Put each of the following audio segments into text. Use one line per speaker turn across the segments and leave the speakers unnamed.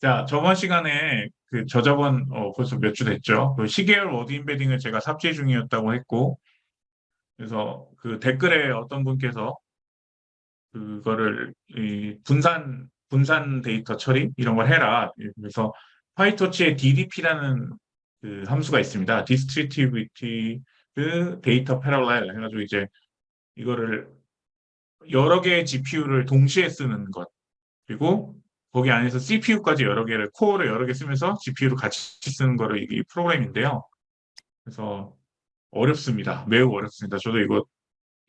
자, 저번 시간에 그 저저번 어, 벌써 몇 주 됐죠. 그 시계열 word embedding을 제가 삭제 중이었다고 했고, 그래서 그 댓글에 어떤 분께서 그거를 이 분산 분산 데이터 처리 이런 걸 해라. 그래서 PyTorch에 DDP라는 그 함수가 있습니다. Distributed Data Parallel 해가지고 이제 이거를 여러 개의 GPU를 동시에 쓰는 것 그리고 거기 안에서 CPU까지 여러 개를 코어를 여러 개 쓰면서 GPU를 같이 쓰는 거를 이게 프로그램인데요. 그래서 어렵습니다. 매우 어렵습니다. 저도 이거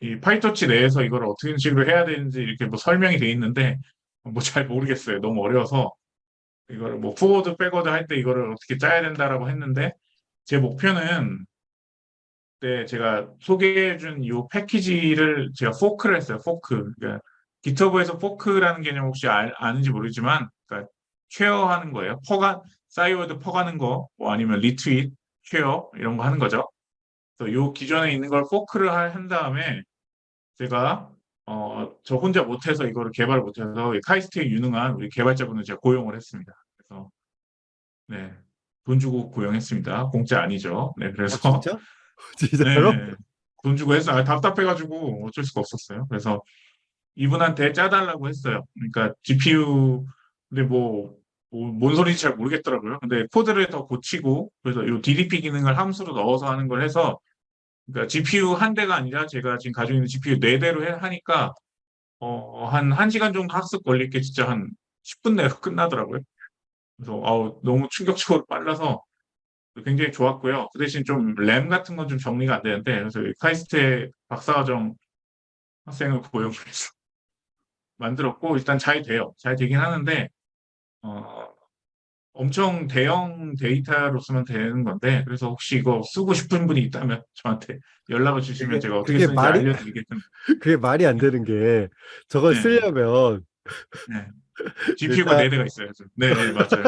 이 PyTorch 내에서 이걸 어떻게 식으로 해야 되는지 이렇게 뭐 설명이 돼 있는데 뭐 잘 모르겠어요. 너무 어려워서 이거를 뭐 forward backward 할 때 이거를 어떻게 짜야 된다라고 했는데 제 목표는 네, 제가 소개해 준 이 패키지를 제가 fork를 했어요. 포크. 그러니까 GitHub에서 fork라는 개념 혹시 알, 아는지 모르지만 그러니까 share하는 거예요. 퍼가 싸이월드 퍼가는 거, 뭐 아니면 retweet, share 이런 거 하는 거죠. 그래서 요 기존에 있는 걸 fork를 할- 한 다음에 제가 어, 저 혼자 못해서 이거를 개발 못해서 카이스트에 유능한 우리 개발자분을 제가 고용을 했습니다. 그래서 네, 돈 주고 고용했습니다. 공짜 아니죠. 네,
아,
그래서
진짜? 진짜로?
네, 돈 주고 했어요. 아, 답답해가지고 어쩔 수가 없었어요. 그래서 이분한테 짜달라고 했어요. 그러니까 GPU 근데 뭐, 뭐, 뭔 소리인지 잘 모르겠더라고요. 근데 코드를 더 고치고 그래서 이 DDP 기능을 함수로 넣어서 하는 걸 해서 그러니까 GPU 한 대가 아니라 제가 지금 가지고 있는 GPU 네 대로 해- 하니까 어, 한 1시간 정도 학습 걸릴 게 진짜 한 10분 내로 끝나더라고요. 그래서 아우, 너무 충격적으로 빨라서 굉장히 좋았고요. 그 대신 좀 램 같은 건 좀 정리가 안 되는데 그래서 이 카이스트의 박사과정 학생을 고용해서 만들었고 일단 잘 돼요. 잘 되긴 하는데 어, 엄청 대형 데이터로 쓰면 되는 건데 그래서 혹시 이거 쓰고 싶은 분이 있다면 저한테 연락을 주시면
그게-
제가 어떻게 쓰는지
말이-
알려드리겠습니다.
그게 말이 안 되는 게 저걸
네.
쓰려면
GPU가
일단-
네 대가 있어야죠. 네, 네 맞아요.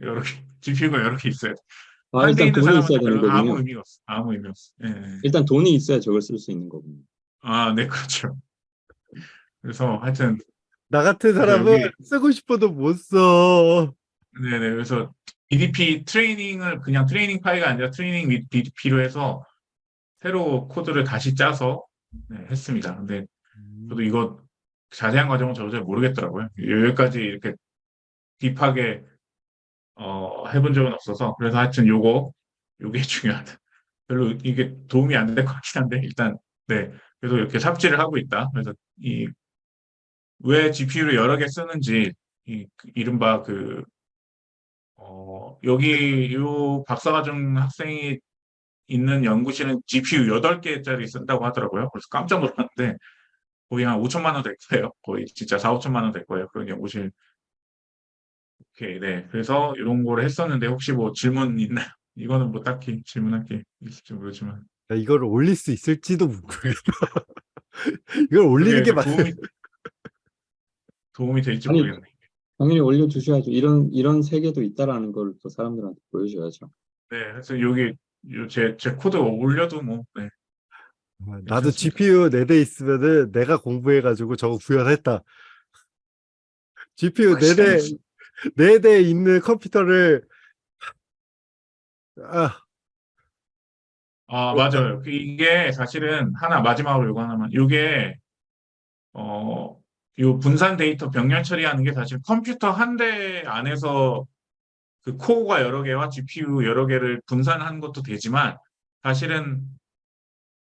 여러 개 GPU가 여러 개 있어요.
아, 일단 돈이 있어야 되는
별로 아무. 의미가 없어. 아무 의미 없어. 예, 예.
일단 돈이 있어야 저걸 쓸 수 있는 거군요.
아, 네, 그렇죠. 그래서 하여튼
나 같은 사람은
여기-
쓰고 싶어도 못 써.
네네. 그래서 DDP 트레이닝을 그냥 트레이닝 파일이 아니라 트레이닝 및 DDP로 해서 새로 코드를 다시 짜서 네, 했습니다. 근데 저도 이거 자세한 과정은 저도 잘 모르겠더라고요. 여기까지 이렇게 딥하게 어, 해본 적은 없어서 그래서 하여튼 요거 요게 중요하다. 별로 이게 도움이 안 될 것 같긴 한데 일단 네 그래서 이렇게 삽질을 하고 있다. 그래서 이 왜 GPU를 여러 개 쓰는지 이그 이른바 그 어, 여기 요 박사과정 학생이 있는 연구실은 GPU 8개짜리 쓴다고 하더라고요. 그래서 깜짝 놀랐는데 거의 한 5천만 원 될 거예요. 거의 진짜 4, 5천만 원 될 거예요. 그런 연구실. 오케이, 네. 그래서 이런 거를 했었는데 혹시 뭐 질문 있나요? 이거는 뭐 딱히 질문할 게 있을지 모르지만.
야, 이거를 올릴 수 있을지도 모르겠다. 이걸 올리는 게
그게
맞.
도움이, 도움이 될지
아니,
모르겠네.
당연히 올려주셔야죠. 이런 이런 세계도 있다라는 걸 또 사람들한테 보여줘야죠.
네, 그래서 여기 요 제, 제 코드 올려도 뭐, 네.
나도
괜찮습니다.
GPU 4대 있으면은 내가 공부해가지고 저거 구현했다. GPU 4대, 4대 있는 컴퓨터를 아,
아, 맞아요. 그 이게 사실은 하나 마지막으로 이거 하나만. 이게 어, 요 분산 데이터 병렬 처리하는 게 사실 컴퓨터 한 대 안에서 그 코어가 여러 개와 GPU 여러 개를 분산하는 것도 되지만 사실은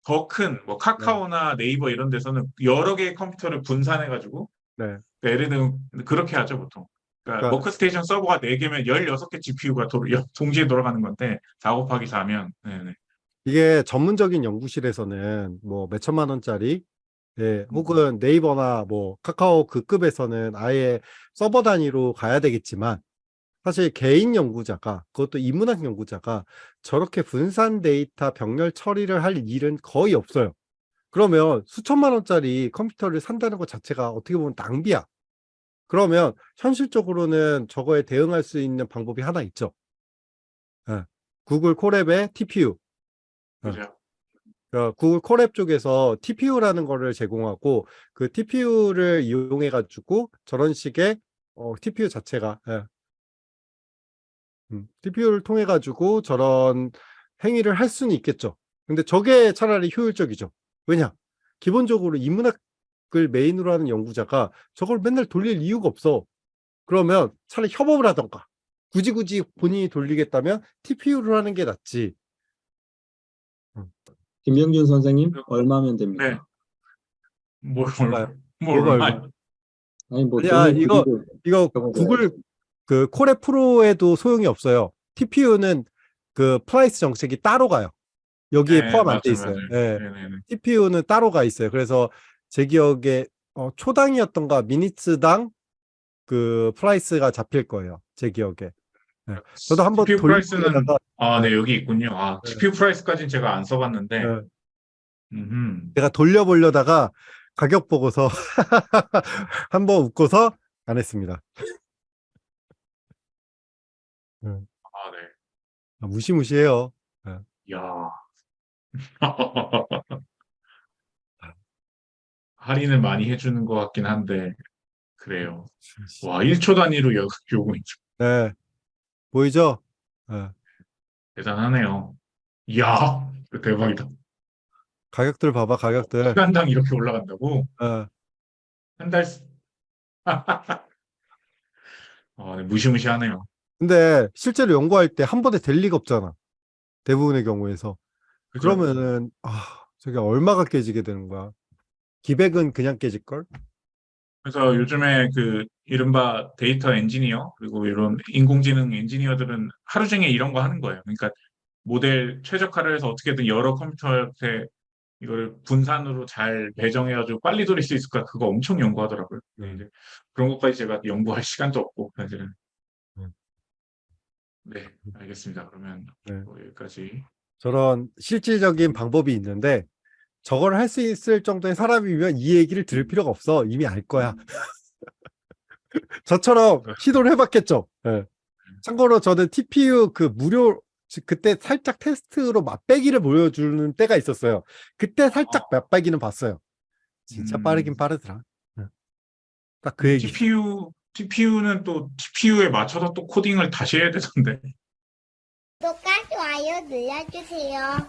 더 큰 뭐 카카오나 네이버 이런 데서는 여러 개의 컴퓨터를 분산해 가지고
네.
예를 들면 그렇게 하죠 보통. 그러니까
그러니까-
워크스테이션 서버가 4개면 16개 GPU가 동시에 돌아가는 건데 4 곱하기 4면 네네.
이게 전문적인 연구실에서는 뭐 몇천만 원짜리 예, 혹은 네이버나 뭐 카카오 그 급에서는 아예 서버 단위로 가야 되겠지만 사실 개인 연구자가 그것도 인문학 연구자가 저렇게 분산 데이터 병렬 처리를 할 일은 거의 없어요. 그러면 수천만 원짜리 컴퓨터를 산다는 것 자체가 어떻게 보면 낭비야. 그러면 현실적으로는 저거에 대응할 수 있는 방법이 하나 있죠. 예, 구글 콜앱의 TPU.
그죠?
어, 구글 콜앱 쪽에서 TPU라는 거를 제공하고 그 TPU를 이용해 가지고 저런 식의 어, TPU 자체가. 예. 음, TPU를 통해 가지고 저런 행위를 할 수는 있겠죠. 근데 저게 차라리 효율적이죠. 왜냐? 기본적으로 인문학을 메인으로 하는 연구자가 저걸 맨날 돌릴 이유가 없어. 그러면 차라리 협업을 하던가. 굳이 굳이 본인이 돌리겠다면 TPU를 하는 게 낫지.
김병준 선생님 얼마면 됩니까?
네. 뭘,
얼마요?
뭘, 얼마,
얼마?
아니 뭐
아니야,
돈을
이거- 이거 구글 그 Colab Pro에도 소용이 없어요. TPU는 그 price 정책이 따로 가요. 여기에
네,
포함 안 돼 있어요.
맞아요.
예.
네네네.
TPU는 따로 가 있어요. 그래서 제 기억에 어, 초당이었던가 minutes당 그 price가 잡힐 거예요. 제 기억에. 네. 저도 한번
TPU price는
돌리다가
아, 네, 여기 있군요. 아,
네.
TPU 프라이스까지는 제가 안 써봤는데,
네.
음흠.
내가 돌려보려다가 가격 보고서 한번 웃고서 안 했습니다.
아, 네.
아, 무시무시해요.
야. 할인을 많이 해주는 것 같긴 한데, 그래요. 와, 1초 단위로 요- 요금이
네. 보이죠? 네.
대단하네요. 이야, 대박이다.
가격들 봐봐, 가격들.
시간당 이렇게 올라간다고?
네.
한 달, 네, 무시무시하네요.
근데 실제로 연구할 때 한 번에 될 리가 없잖아. 대부분의 경우에서.
그죠?
그러면은 아, 저게 얼마가 깨지게 되는 거야? 기백은 그냥 깨질 걸?
그래서 요즘에 그 이른바 데이터 엔지니어 그리고 이런 인공지능 엔지니어들은 하루 종일 이런 거 하는 거예요. 그러니까 모델 최적화를 해서 어떻게든 여러 컴퓨터한테 이걸 분산으로 잘 배정해가지고 빨리 돌릴 수 있을까 그거 엄청 연구하더라고요.
음.
그런 것까지 제가 연구할 시간도 없고 사실은.
음.
네, 알겠습니다. 그러면
네.
뭐 여기까지.
저런 실질적인 방법이 있는데 저걸 할 수 있을 정도의 사람이면 이 얘기를 들을 필요가 없어. 이미 알 거야. 저처럼 시도를 해봤겠죠. 예. 참고로 저는 TPU 그 무료 즉 그때 살짝 테스트로 맛배기를 보여주는 때가 있었어요. 그때 살짝 맛배기는 봤어요. 진짜
음.
빠르긴 빠르더라. 딱그 얘기.
TPU TPU는 또 TPU에 맞춰서 또 코딩을 다시 해야 되던데.
구독과 좋아요 눌러주세요.